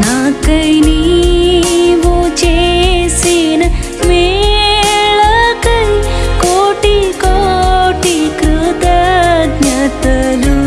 中井に